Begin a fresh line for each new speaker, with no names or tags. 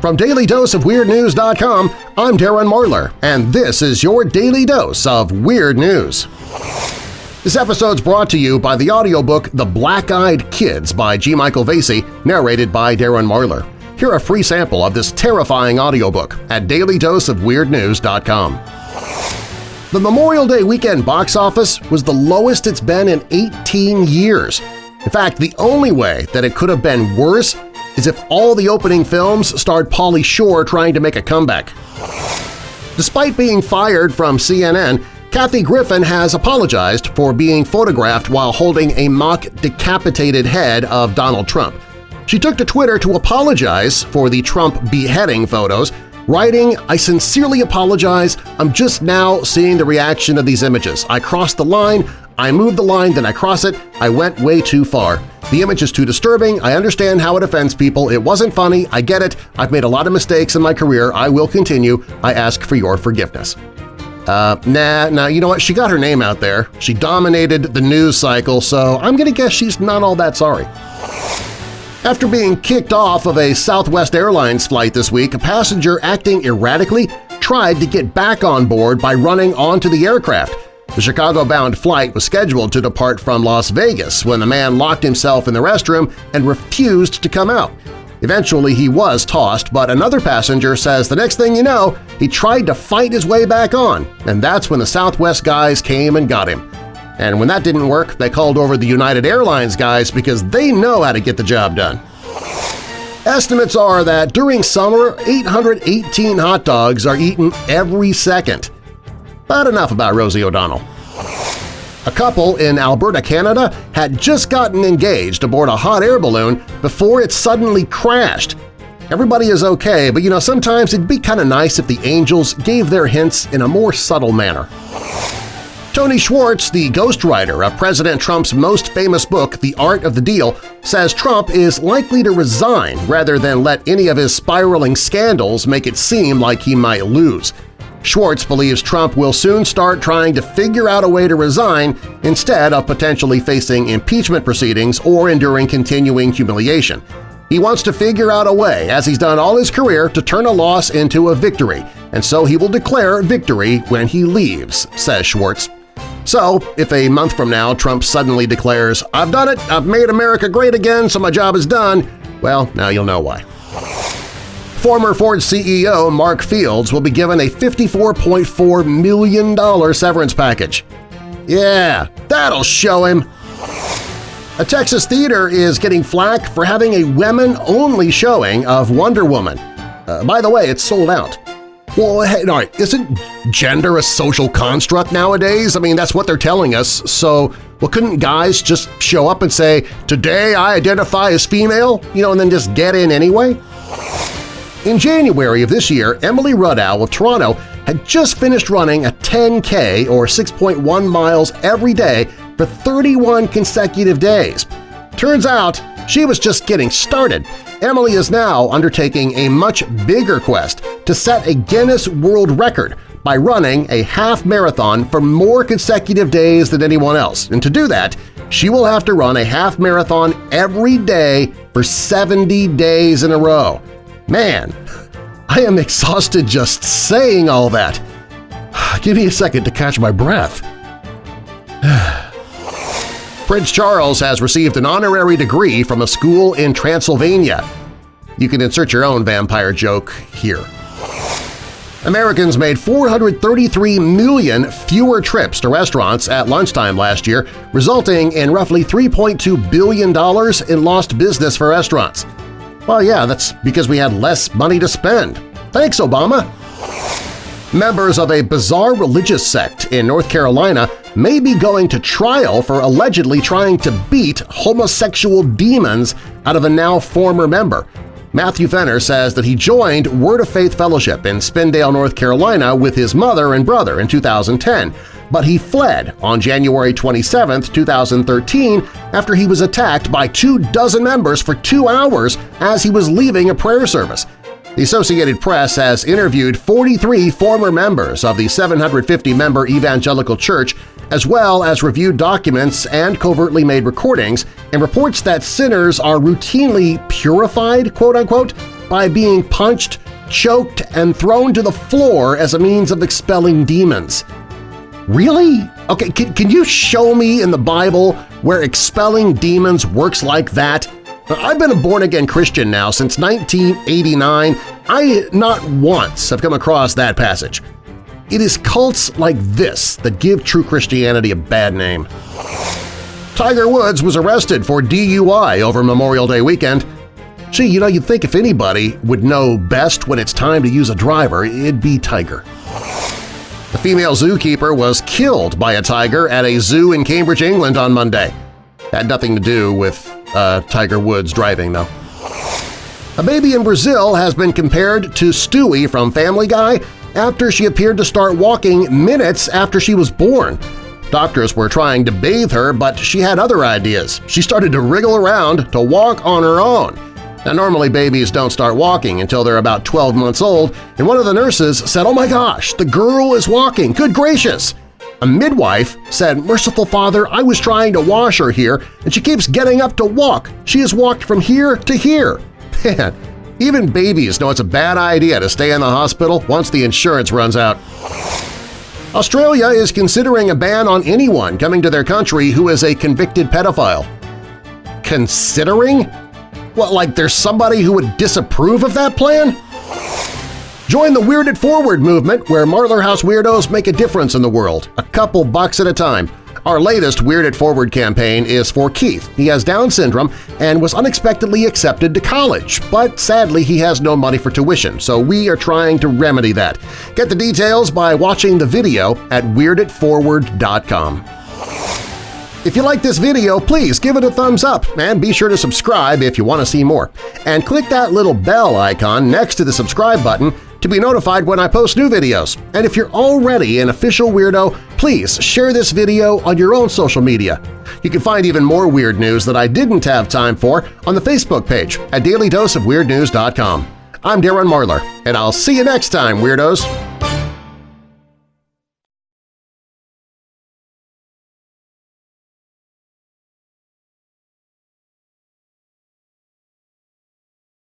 From DailyDoseOfWeirdNews.com, I'm Darren Marlar, and this is your Daily Dose of Weird News. This episode's brought to you by the audiobook The Black-Eyed Kids by G. Michael Vasey, narrated by Darren Marlar. Hear a free sample of this terrifying audiobook at DailyDoseOfWeirdNews.com. The Memorial Day weekend box office was the lowest it's been in 18 years. In fact, the only way that it could have been worse is if all the opening films starred Pauly Shore trying to make a comeback. Despite being fired from CNN, Kathy Griffin has apologized for being photographed while holding a mock decapitated head of Donald Trump. She took to Twitter to apologize for the Trump beheading photos, writing, I sincerely apologize, I'm just now seeing the reaction of these images. I crossed the line, I moved the line, then I cross it, I went way too far. The image is too disturbing, I understand how it offends people, it wasn't funny, I get it, I've made a lot of mistakes in my career, I will continue, I ask for your forgiveness. Uh, nah, nah, you know what, she got her name out there, she dominated the news cycle, so I'm gonna guess she's not all that sorry. After being kicked off of a Southwest Airlines flight this week, a passenger acting erratically tried to get back on board by running onto the aircraft. The Chicago-bound flight was scheduled to depart from Las Vegas when the man locked himself in the restroom and refused to come out. Eventually he was tossed, but another passenger says the next thing you know, he tried to fight his way back on, and that's when the Southwest guys came and got him. And when that didn't work, they called over the United Airlines guys because they know how to get the job done. Estimates are that during summer, 818 hot dogs are eaten every second. But enough about Rosie O'Donnell. A couple in Alberta, Canada had just gotten engaged aboard a hot air balloon before it suddenly crashed. Everybody is okay, but you know, sometimes it'd be kind of nice if the angels gave their hints in a more subtle manner. Tony Schwartz, the ghostwriter of President Trump's most famous book, The Art of the Deal, says Trump is likely to resign rather than let any of his spiraling scandals make it seem like he might lose. Schwartz believes Trump will soon start trying to figure out a way to resign instead of potentially facing impeachment proceedings or enduring continuing humiliation. He wants to figure out a way, as he's done all his career, to turn a loss into a victory, and so he will declare victory when he leaves, says Schwartz. So, if a month from now Trump suddenly declares, I've done it, I've made America great again, so my job is done, well, now you'll know why. Former Ford CEO Mark Fields will be given a $54.4 million severance package. Yeah, that'll show him! A Texas theater is getting flack for having a women-only showing of Wonder Woman. Uh, by the way, it's sold out. Well, hey, isn't gender a social construct nowadays? I mean, that's what they're telling us, so well, couldn't guys just show up and say, today I identify as female, you know, and then just get in anyway? In January of this year, Emily Rudow of Toronto had just finished running a 10K or 6.1 miles every day for 31 consecutive days. Turns out she was just getting started. Emily is now undertaking a much bigger quest to set a Guinness World Record by running a half marathon for more consecutive days than anyone else. And to do that, she will have to run a half marathon every day for 70 days in a row. Man, I am exhausted just saying all that. Give me a second to catch my breath. Prince Charles has received an honorary degree from a school in Transylvania. You can insert your own vampire joke here. Americans made 433 million fewer trips to restaurants at lunchtime last year, resulting in roughly $3.2 billion in lost business for restaurants. Well, yeah, that's because we had less money to spend. Thanks, Obama! Members of a bizarre religious sect in North Carolina may be going to trial for allegedly trying to beat homosexual demons out of a now former member. Matthew Fenner says that he joined Word of Faith Fellowship in Spindale, North Carolina with his mother and brother in 2010, but he fled on January 27, 2013 after he was attacked by two dozen members for two hours as he was leaving a prayer service. The Associated Press has interviewed 43 former members of the 750-member Evangelical Church as well as reviewed documents and covertly made recordings and reports that sinners are routinely purified, quote-unquote, by being punched, choked, and thrown to the floor as a means of expelling demons. Really? Okay, can, can you show me in the Bible where expelling demons works like that? Uh, I've been a born-again Christian now since 1989. I not once have come across that passage. It is cults like this that give true Christianity a bad name. Tiger Woods was arrested for DUI over Memorial Day weekend. Gee, you know, you'd think if anybody would know best when it's time to use a driver, it'd be Tiger. The female zookeeper was killed by a tiger at a zoo in Cambridge, England on Monday. Had nothing to do with uh, Tiger Woods driving, though. A baby in Brazil has been compared to Stewie from Family Guy after she appeared to start walking minutes after she was born. Doctors were trying to bathe her, but she had other ideas. She started to wriggle around to walk on her own. Now normally babies don't start walking until they're about 12 months old, and one of the nurses said, oh my gosh, the girl is walking, good gracious! A midwife said, Merciful Father, I was trying to wash her here, and she keeps getting up to walk. She has walked from here to here. Man, even babies know it's a bad idea to stay in the hospital once the insurance runs out. Australia is considering a ban on anyone coming to their country who is a convicted pedophile. Considering? What, like there's somebody who would disapprove of that plan? Join the Weird It Forward movement where Marlar House weirdos make a difference in the world, a couple bucks at a time. Our latest Weird It Forward campaign is for Keith. He has Down syndrome and was unexpectedly accepted to college, but sadly he has no money for tuition, so we are trying to remedy that. Get the details by watching the video at WeirdItForward.com. If you like this video, please give it a thumbs up and be sure to subscribe if you want to see more. And click that little bell icon next to the subscribe button to be notified when I post new videos. And if you're already an official weirdo, please share this video on your own social media. You can find even more weird news that I didn't have time for on the Facebook page at dailydoseofweirdnews.com. I'm Darren Marlar, and I'll see you next time, Weirdos!